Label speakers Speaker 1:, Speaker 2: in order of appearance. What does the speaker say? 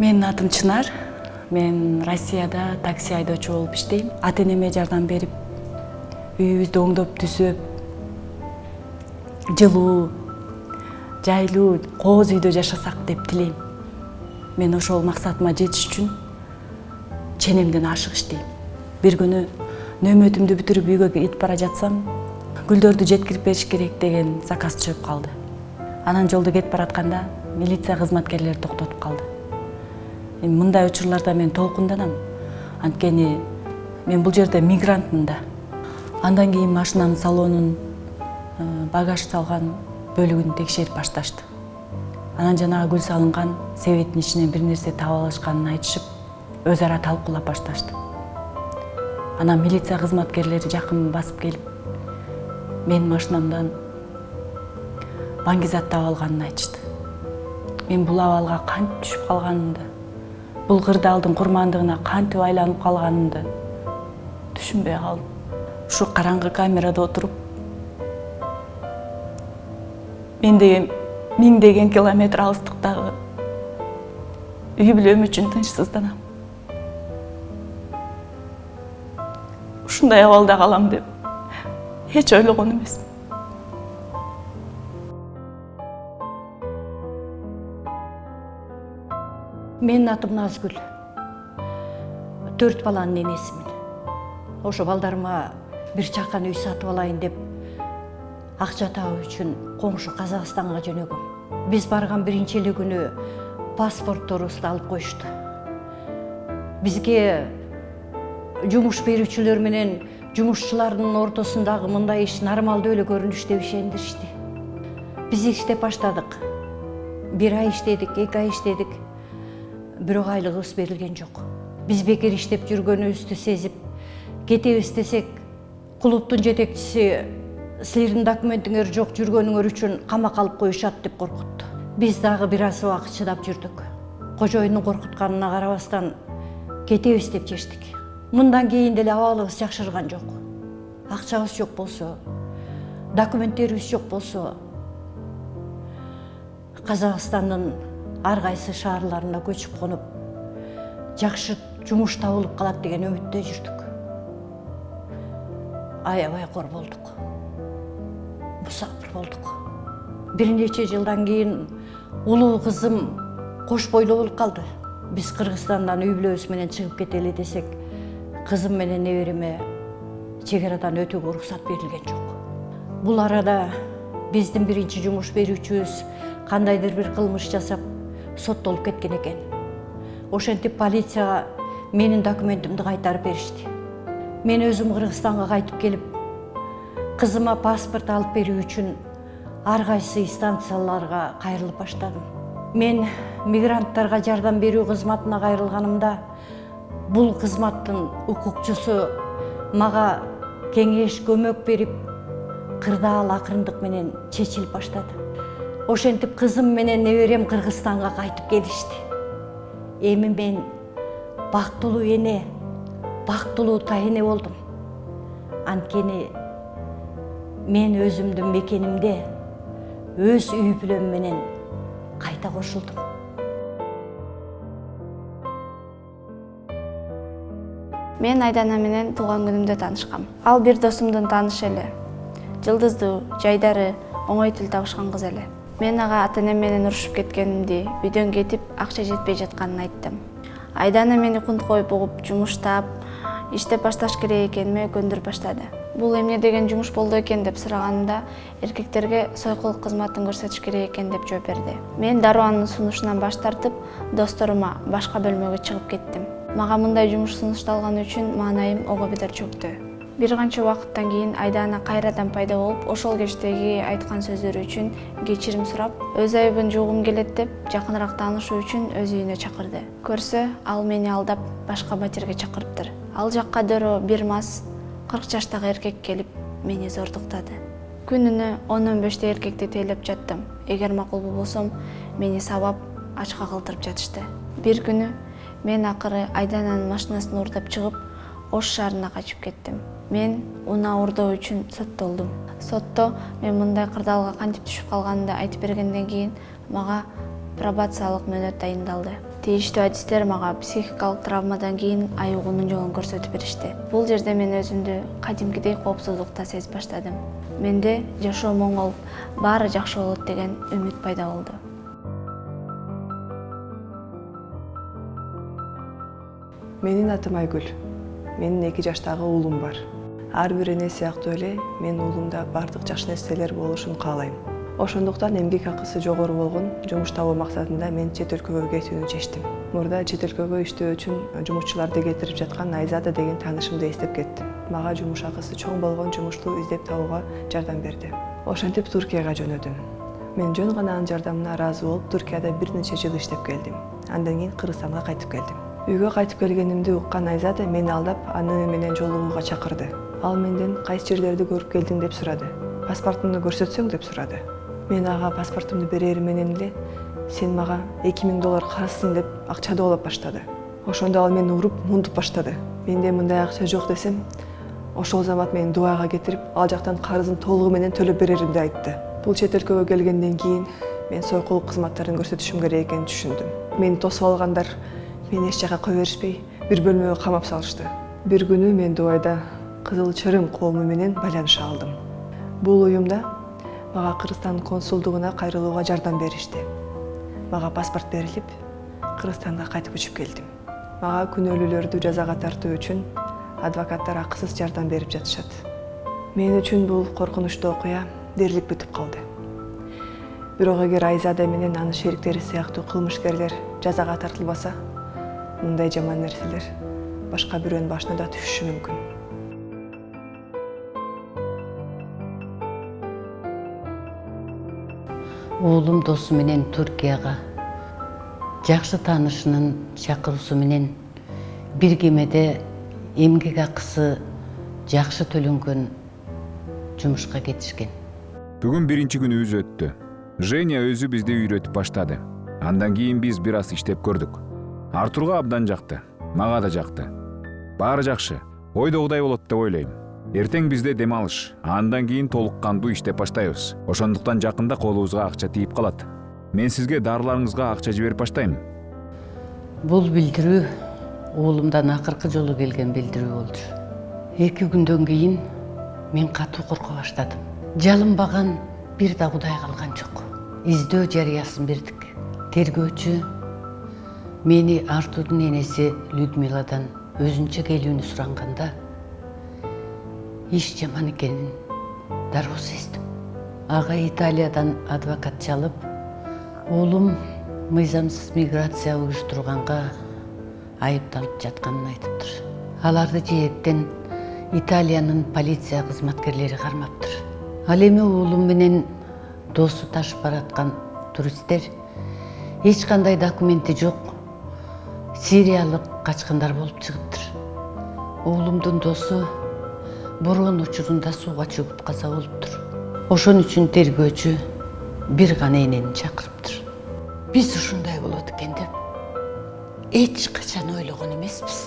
Speaker 1: менин атым чынар. Мен россияда такси айдоочу болуп иштейм. Ата энеме жардам берип үйүбүздү оңдоп түзөп жылуу жайлуу кооз үйдө жашасак деп тилейм. Мен ошол максатыма жетиш үчүн ченемден ашык иштейм. Бир күнү нөөмөтүмдү бүтүрүп үйгө кетип бара жатсам гүлдөрдү жеткирип бериш керек деген заказ түшүп калды. Анан жолдо кетип баратканда милиция кызматкерлери токтотуп калды. Мындай учурларда мен толкунданам. Анткени мен бул жерде мигрантмын да. Андан кийин машинанын салонун багаж салган бөлүгүн текшерип башташты. Анан жанагы гүл салынган себеттин ичинен бир нерсе таап алышканын айтышып өз ара талкуулап башташты. Анан милиция кызматкерлери жакын басып келип менин машинамдан баңгизат таап алганын айтышты. Мен бул абалга кантип түшүп калганымды бул кырдаалдын курмандыгына кантип айланып калганымды түшүнбөй калдым ушу караңгы камерада отуруп мен деген миңдеген километр алыстыктагы үй бүлөм үчүн тынчсызданам ушундай абалда калам деп эч ойлогон эмесмин
Speaker 2: менин атым назгүл. Төрт баланын энесимин ошо балдарыма бир чакан үй сатып алайын деп акча табуу үчүн коңшу казакстанга жөнөгөм. Биз барган биринчи эле күнү паспортторубузду алып коюшту. Бизге жумуш берүүчүлөр менен жумушчулардын ортосундагы мындай иш нормалдуу эле көрүнүш деп ишендиришти. Биз иштеп баштадык. Бир ай иштедик эки ай иштедик. Бирок айлыгыбыз берилген жок биз бекер иштеп жүргөнүбүздү сезип кетебиз десек клубдун жетекчиси силердин документиңер жок жүргөнүңөр үчүн камакка алып коюшат деп коркутту биз дагы бир аз убакыт чыдап жүрдүк кожоюндун коркутканына карабастан кетебиз деп чечтик мындан кийин деле абалыбыз жакшырган жок акчабыз жок болсо документтерибиз жок болсо казакстандын ар кайсы шаарларына көчүп конуп жакшы жумуш табылып калат деген үмүттө жүрдүк аябай кор болдук мусафир болдук бир нече жылдан кийин улуу кызым кош бойлуу болуп калды биз кыргызстандан үй бүлөбүз менен чыгып кетели десек кызым менен небереме чек арадан өтүүгө уруксат берилген жок бул арада биздин биринчи жумуш берүүчүбүз кандайдыр бир кылмыш жасап соттолуп кеткен экен ошентип полицияга менин документимди кайтарып беришти. Мен өзүм кыргызстанга кайтып келип кызыма паспорт алып берүү үчүн ар кайсы станцияларга кайрылып баштадым. Мен мигранттарга жардам берүү кызматына кайрылганымда бул кызматтын укукчусу мага кеңеш көмөк берип кырдаал акырындык менен чечилип баштады ошентип кызым менен неберем кыргызстанга кайтып келишти. Эми мен бактылуу эне бактылуу тайэне болдум. Анткени мен өзүмдүн мекенимде өз үй менен кайта кошулдум.
Speaker 3: Мен айдана менен туулган күнүмдө таанышкам. Ал бир досумдун таанышы эле. Жылдыздуу жайдары оңой тил табышкан кыз эле. Мен ага ата энем менен урушуп кеткенимди үйдөн кетип акча жетпей жатканын айттым. Айдана мени кунткоюп угуп жумуштап иштеп башташ керек экениме көндүрүп баштады. Бул эмне деген жумуш болду экен деп сураганымда эркектерге сойкулук кызматын көрсөтүш керек экен деп жооп берди. Мен дароо анын сунушунан баш тартып досторума башка бөлмөгө чыгып кеттим. Мага мындай жумуш сунушталганы үчүн маанайым ого бедер чөктү бир канча убакыттан кийин айдана кайрадан пайда болуп ошол кечтеги айткан сөздөрү үчүн кечирим сурап өз айыбын жуугум келет деп жакыныраак таанышуу үчүн өз үйүнө чакырды. Көрсө ал мени алдап башка батирге чакырыптыр. Ал жакка дөрөө бир мас кырк жаштагы эркек келип мени зордуктады. Күнүнө он он бештей эркекти тейлеп жаттым. Эгер макул болбосом мени сабап ачка калтырып жатышты. Бир күнү мен акыры айдананын машинасын уурдап чыгып ош шаарына качып кеттим мен унаа уурдоо үчүн соттолдум. Сотто мен мындай кырдаалга кантип түшүп калганымды айтып бергенден кийин мага пробациялык мөөнөт дайындалды. Тийиштүү адистер мага психикалык травмадан кийин айыгуунун жолун көрсөтүп беришти. Бул жерде мен өзүмдү кадимкидей коопсуздукта сезип баштадым. Менде жашоом оңолуп баары жакшы болот деген үмүт пайда болду.
Speaker 4: Менин атым айгүл. Менин эки жаштагы уулум бар ар бир эне сыяктуу эле менин уулумда баардык жакшы нерселер болушун каалайм. Ошондуктан эмгек акысы жогору болгон жумуш табуу максатында мен чет өлкөгө кетүүнү чечтим. Мурда чет өлкөгө иштөө үчүн жумушчуларды кетирип жаткан айзада деген таанышымды эстеп кеттим. Мага жумуш акысы чоң болгон жумушту издеп табууга жардам берди. Ошентип туркияга жөнөдүм. Мен жөн гана анын жардамына ыраазы болуп туркияда бир нече жыл иштеп келдим. Андан кийин кыргызстанга кайтып келдим. Үйгө кайтып келгенимди уккан айзада мени алдап аны менен жолугууга чакырды ал менден кайсы жерлерди көрүп келдиң деп сурады паспортуңду көрсөтсөң деп сурады мен ага паспортумду берери менен эле сен мага эки миң доллар карызсың деп акча доолоп баштады. Ошондо ал мени уруп муntуп баштады. Менде мындай акча жок десем ошол замат мени дубайга кетирип ал жактан карызын толугу менен төлөп береримди айтты. Бул чет өлкөгө келгенден кийин мен сойкулук кызматтарын көрсөтүшүм керек экенин түшүндүм мени тосуп алгандар мени эч жака кое беришпей бир бөлмөгө камап салышты. Бир күнү мен дубайда кызыл чырым коому менен байланыша алдым. Бул уюмда мага кыргызстан консулдугуна кайрылууга жардам беришти мага паспорт берилип кыргызстанга кайтып көчүп келдим мага күнөөлүүлөрдү жазага тартуу үчүн адвокаттар акысыз жардам берип жатышат мен үчүн бул коркунучтуу окуя дээрлик бүтүп калды бирок эгер айзада менен анын шериктери сыяктуу кылмышкерлер жазага тартылбаса мындай жаман нерселер башка бирөөнүн башына да түшүшү мүмкүн
Speaker 5: уулум досу менен туркияга жакшы таанышынын чакыруусу менен бир кемеде эмгек акысы жакшы төлөнгөн жумушка кетишкен
Speaker 6: бүгүн биринчи күнүбүз өттү женя өзү бизди үйрөтүп баштады андан кийин биз бир аз иштеп көрдүк артурга абдан жакты мага да жакты баары жакшы ойдогудай болот деп ойлойм эртең бизде дем алыш андан кийин толук кандуу иштеп баштайбыз. Ошондуктан жакында колубузга акча тийип калат. Мен сизге дарыларыңызга акча жиберип баштайм.
Speaker 5: Бул билдирүү уулумдан акыркы жолу келген билдирүү болчу. Эки күндөн кийин мен катуу корко баштадым. Жалынбаган бир да кудай калган жок. Издөө жарыясын бердик. Тергөөчү мени артурдун энеси людмиладан өзүнчө келүүнү суранганда иш жаман экенин дароо сездим ага италиядан адвокат чалып уулум мыйзамсыз миграция уюштурганга айыпталып жатканын айтыптыр. Аларды жээктен италиянын полиция кызматкерлери кармаптыр. Ал эми уулум менен досу ташып бараткан туристтер эч кандай документи жок сириялык качкындар болуп чыгыптыр. Уулумдун досу бороон учурунда сууга чөгүп каза болуптур ошон үчүн тергөөчү бир гана энени чакырыптыр биз ушундай болот экен деп эч качан ойлогон эмеспиз